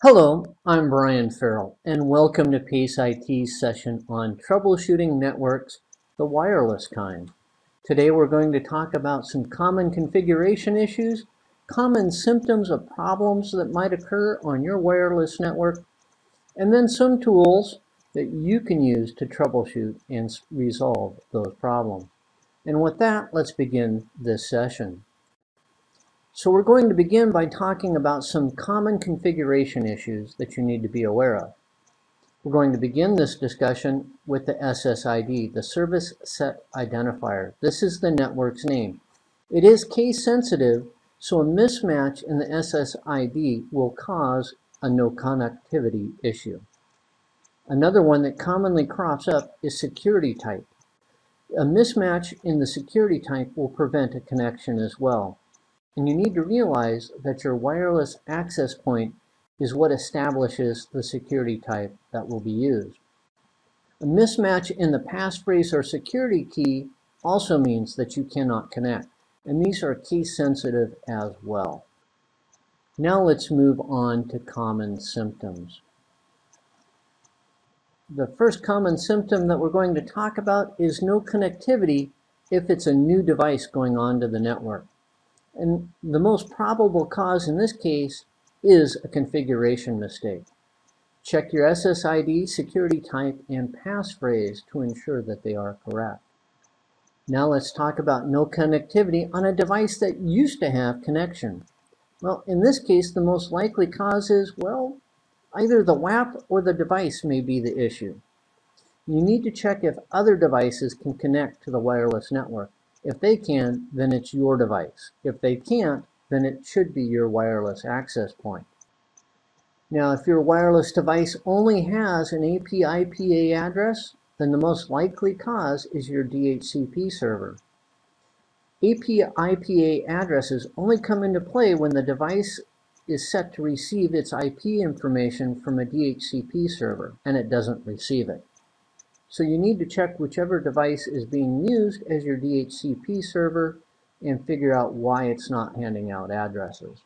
Hello, I'm Brian Farrell, and welcome to PACE IT's session on troubleshooting networks, the wireless kind. Today we're going to talk about some common configuration issues, common symptoms of problems that might occur on your wireless network, and then some tools that you can use to troubleshoot and resolve those problems. And with that, let's begin this session. So we're going to begin by talking about some common configuration issues that you need to be aware of. We're going to begin this discussion with the SSID, the Service Set Identifier. This is the network's name. It is case sensitive, so a mismatch in the SSID will cause a no connectivity issue. Another one that commonly crops up is security type. A mismatch in the security type will prevent a connection as well. And you need to realize that your wireless access point is what establishes the security type that will be used. A mismatch in the passphrase or security key also means that you cannot connect, and these are key sensitive as well. Now let's move on to common symptoms. The first common symptom that we're going to talk about is no connectivity if it's a new device going on to the network. And the most probable cause in this case is a configuration mistake. Check your SSID, security type, and passphrase to ensure that they are correct. Now let's talk about no connectivity on a device that used to have connection. Well, in this case, the most likely cause is, well, either the WAP or the device may be the issue. You need to check if other devices can connect to the wireless network. If they can, then it's your device. If they can't, then it should be your wireless access point. Now, if your wireless device only has an APIPA address, then the most likely cause is your DHCP server. APIPA addresses only come into play when the device is set to receive its IP information from a DHCP server, and it doesn't receive it. So you need to check whichever device is being used as your DHCP server and figure out why it's not handing out addresses.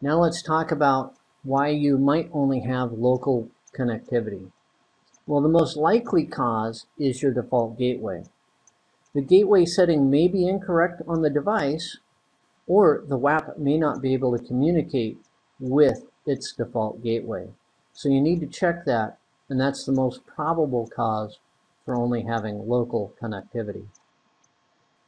Now let's talk about why you might only have local connectivity. Well, the most likely cause is your default gateway. The gateway setting may be incorrect on the device, or the WAP may not be able to communicate with its default gateway. So you need to check that and that's the most probable cause for only having local connectivity.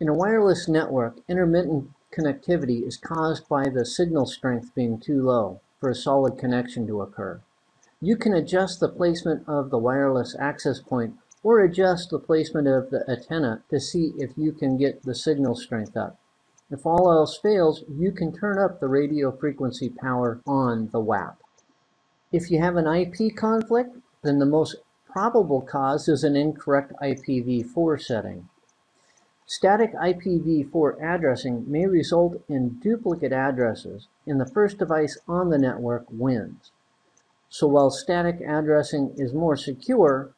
In a wireless network, intermittent connectivity is caused by the signal strength being too low for a solid connection to occur. You can adjust the placement of the wireless access point or adjust the placement of the antenna to see if you can get the signal strength up. If all else fails, you can turn up the radio frequency power on the WAP. If you have an IP conflict, then the most probable cause is an incorrect IPv4 setting. Static IPv4 addressing may result in duplicate addresses and the first device on the network wins. So while static addressing is more secure,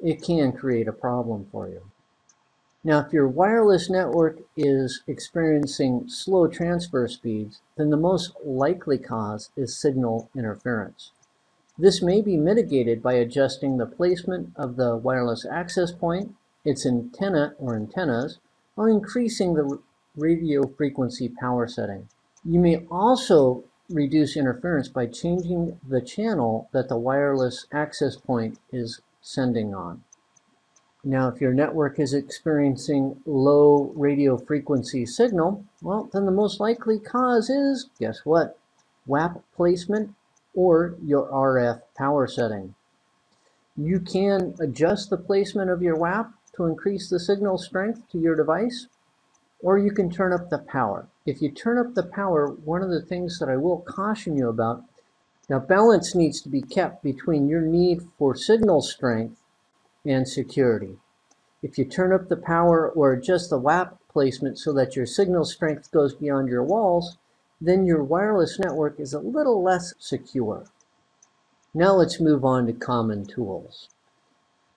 it can create a problem for you. Now, if your wireless network is experiencing slow transfer speeds, then the most likely cause is signal interference. This may be mitigated by adjusting the placement of the wireless access point, its antenna or antennas, or increasing the radio frequency power setting. You may also reduce interference by changing the channel that the wireless access point is sending on. Now, if your network is experiencing low radio frequency signal, well, then the most likely cause is, guess what? WAP placement or your RF power setting. You can adjust the placement of your WAP to increase the signal strength to your device, or you can turn up the power. If you turn up the power, one of the things that I will caution you about, now balance needs to be kept between your need for signal strength and security. If you turn up the power or adjust the WAP placement so that your signal strength goes beyond your walls, then your wireless network is a little less secure. Now let's move on to common tools.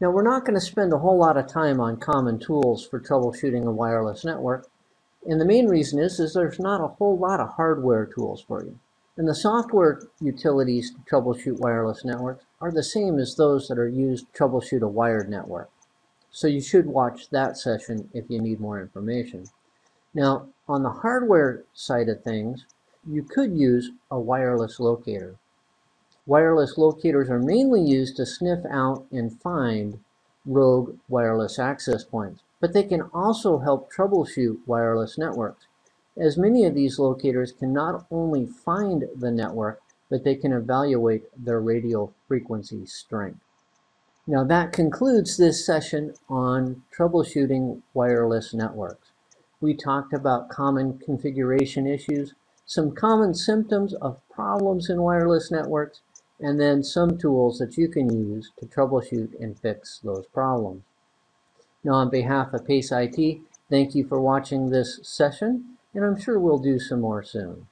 Now we're not going to spend a whole lot of time on common tools for troubleshooting a wireless network. And the main reason is, is there's not a whole lot of hardware tools for you. And the software utilities to troubleshoot wireless networks are the same as those that are used to troubleshoot a wired network. So you should watch that session if you need more information. Now, on the hardware side of things, you could use a wireless locator. Wireless locators are mainly used to sniff out and find rogue wireless access points, but they can also help troubleshoot wireless networks as many of these locators can not only find the network, but they can evaluate their radio frequency strength. Now that concludes this session on troubleshooting wireless networks. We talked about common configuration issues, some common symptoms of problems in wireless networks, and then some tools that you can use to troubleshoot and fix those problems. Now on behalf of PACE IT, thank you for watching this session and I'm sure we'll do some more soon.